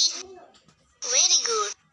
Very good.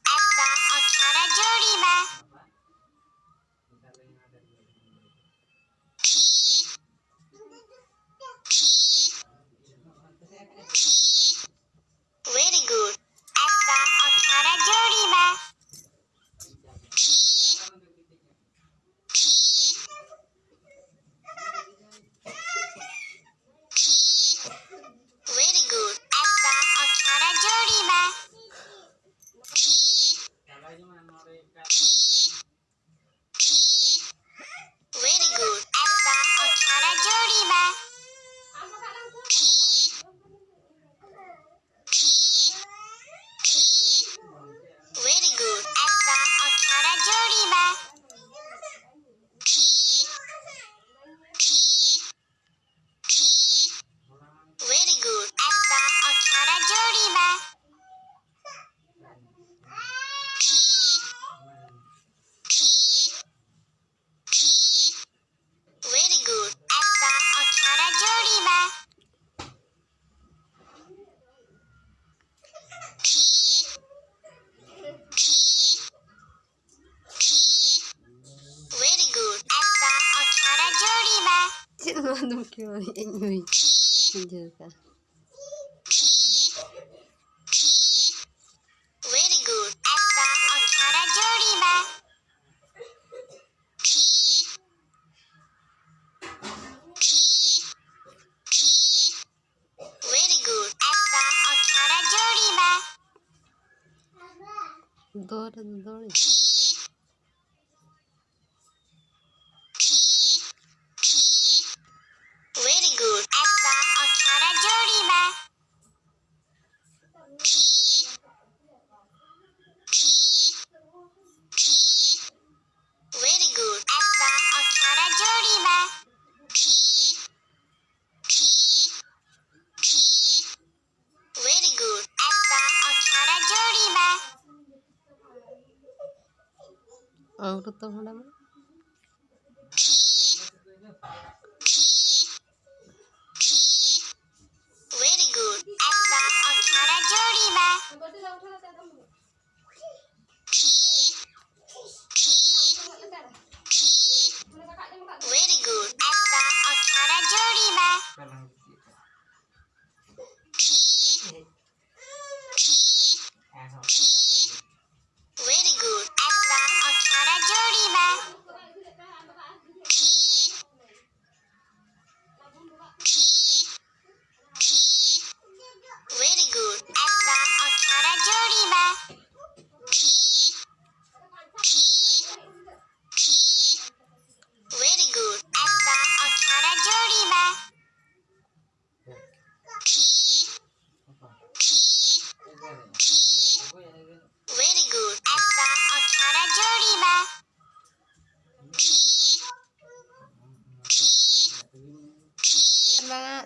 Anong kiwain mo yun? Video ka. Dora, Dora. ผีผีผี very good একটা Akshara জরিবা ผีผีผี very good একটা অক্ষরা জরিবা অঙ্কুর তো Very good.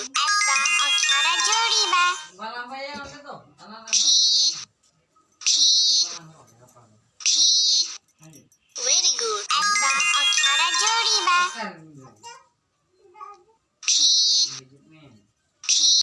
F